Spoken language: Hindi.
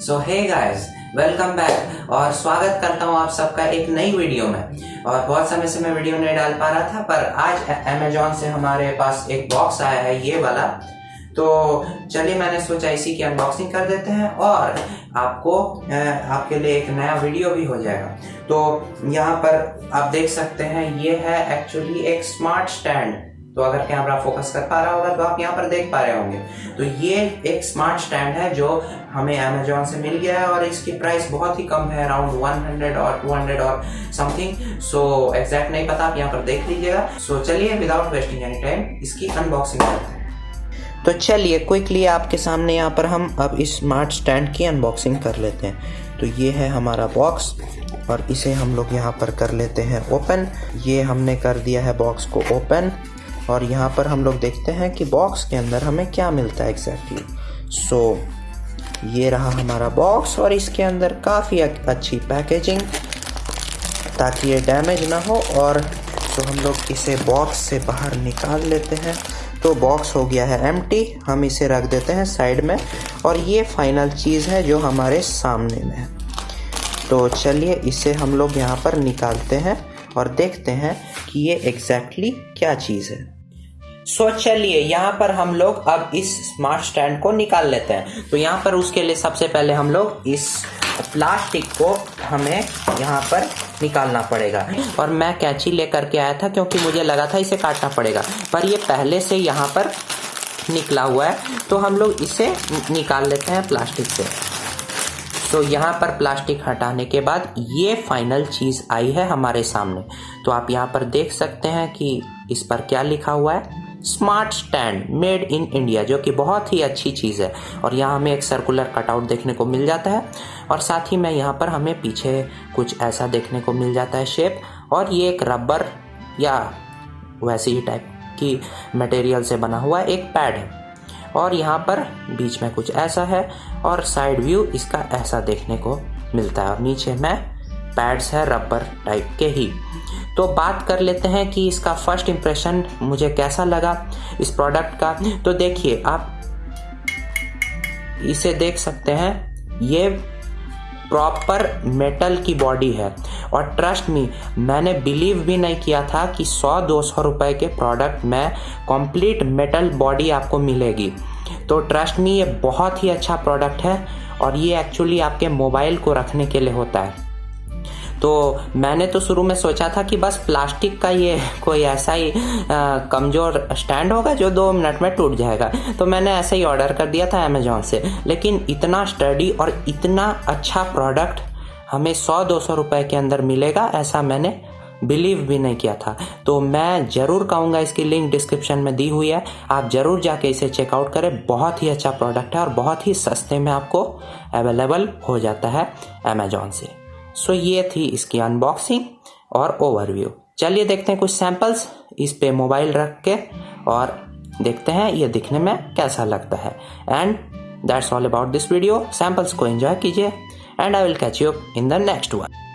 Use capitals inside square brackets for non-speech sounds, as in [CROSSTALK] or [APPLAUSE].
So hey guys welcome back और स्वागत करता हूँ आप सबका एक नई वीडियो में। और बहुत समय से मैं वीडियो नहीं डाल पा रहा था, पर आज अमेजोन से हमारे पास एक बॉक्स आया है, ये वाला। तो चलिए मैंने सोचा इसी की अनबॉक्सिंग कर देते हैं और आपको आपके लिए एक नया वीडियो भी हो जाएगा। तो यहाँ पर आप देख सकते हैं, ये है एक्चुअली एक स्मार्ट स्टैंड तो अगर कैमरा फोकस कर पा रहा होगा तो आप यहाँ पर देख पा रहे होंगे। तो ये एक स्मार्ट स्टैंड है जो हमें अमेजोन से मिल गया है और इसकी प्राइस बहुत ही कम है अराउंड 100 और 200 और समथिंग सो एग्जैक्ट नहीं पता आप यहाँ पर देख लीजिएगा। सो so, चलिए विदाउट वेस्टिंग एनी टाइम इसकी अनबॉक्सिंग करते हैं। तो चलिए क्विकली आपके सामने यहाँ पर हम अब इस स्मार्ट स्टैंड की अनबॉक्सिंग कर लेते हैं। तो ये है हमारा बॉक्स और इसे हम लोग यहाँ पर कर लेते हैं ओपन ये हमने कर दिया है बॉक्स को ओपन और यहाँ पर हम लोग देखते हैं कि बॉक्स के अंदर हमें क्या मिलता है एग्जैक्टली सो so, ये रहा हमारा बॉक्स और इसके अंदर काफ़ी अच्छी पैकेजिंग ताकि ये डैमेज ना हो और तो हम लोग इसे बॉक्स से बाहर निकाल लेते हैं। तो बॉक्स हो गया है एम हम इसे रख देते हैं साइड में और ये फाइनल चीज़ है जो हमारे सामने में है। तो चलिए इसे हम लोग यहाँ पर निकालते हैं और देखते हैं कि ये एग्जैक्टली exactly क्या चीज़ है। सो चलिए, यहाँ पर हम लोग अब इस स्मार्ट स्टैंड को निकाल लेते हैं। तो यहाँ पर उसके लिए सबसे पहले हम लोग इस प्लास्टिक को हमें यहाँ पर निकालना पड़ेगा। और मैं कैंची लेकर के आया था क्योंकि मुझे लगा था इसे काटना पड़ेगा। पर ये पहले से यहाँ पर निकला हुआ है। तो हम लोग इसे निकाल लेते हैं प्लास्टिक से। तो यहाँ पर प्लास्टिक हटाने के बाद ये फाइनल चीज़ आई है हमारे सामने। तो आप यहाँ पर देख सकते हैं कि इस पर क्या लिखा हुआ है। Smart stand made in India, जो कि बहुत ही अच्छी चीज़ है। और यहाँ हमें एक सर्कुलर कटआउट देखने को मिल जाता है। और साथ ही में यहाँ पर हमें पीछे कुछ ऐसा देखने को मिल जाता है शेप और ये एक रबर या वैसे ही टाइप की मटेरियल से बना हुआ एक पैड है। और यहाँ पर बीच में कुछ ऐसा है और साइड व्यू इसका ऐसा देखने को मिलता है। और नीचे में पैड्स है रबर टाइप के ही। तो बात कर लेते हैं कि इसका फ़र्स्ट इम्प्रेशन मुझे कैसा लगा इस प्रोडक्ट का। तो देखिए, आप इसे देख सकते हैं। ये प्रॉपर मेटल की बॉडी है। और ट्रस्ट मी मैंने बिलीव भी नहीं किया था कि 100-200 रुपए के प्रोडक्ट में कंप्लीट मेटल बॉडी आपको मिलेगी। तो ट्रस्ट मी ये बहुत ही अच्छा प्रोडक्ट है और ये एक्चुअली आपके मोबाइल को रखने के लिए होता है। तो मैंने तो शुरू में सोचा था कि बस प्लास्टिक का ये [LAUGHS] कोई ऐसा ही कमज़ोर स्टैंड होगा जो दो मिनट में टूट जाएगा। तो मैंने ऐसे ही ऑर्डर कर दिया था अमेजोन से। लेकिन इतना स्टडी और इतना अच्छा प्रोडक्ट हमें सौ दो सौ रुपए के अंदर मिलेगा, ऐसा मैंने बिलीव भी नहीं किया था। तो मैं ज़रूर कहूँगा, इसकी लिंक डिस्क्रिप्शन में दी हुई है। आप ज़रूर जाके इसे चेकआउट करें। बहुत ही अच्छा प्रोडक्ट है और बहुत ही सस्ते में आपको अवेलेबल हो जाता है अमेजोन से। सो ये थी इसकी अनबॉक्सिंग और ओवरव्यू चलिए देखते हैं कुछ सैंपल्स इस पे मोबाइल रख के और देखते हैं ये दिखने में कैसा लगता है. And that's all about this video samples को एंजॉय कीजिए. And I will catch you in the next one